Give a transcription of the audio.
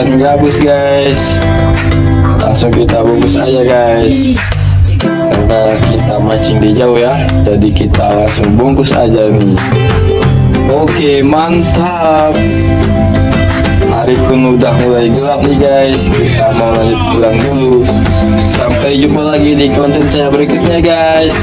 ikan gabus guys. Langsung kita bungkus aja guys. Karena kita mancing di jauh ya. Jadi kita langsung bungkus aja nih. Oke mantap. Hari pun udah mulai gelap nih guys. Kita mau lanjut pulang dulu. Sampai jumpa lagi di konten saya berikutnya guys.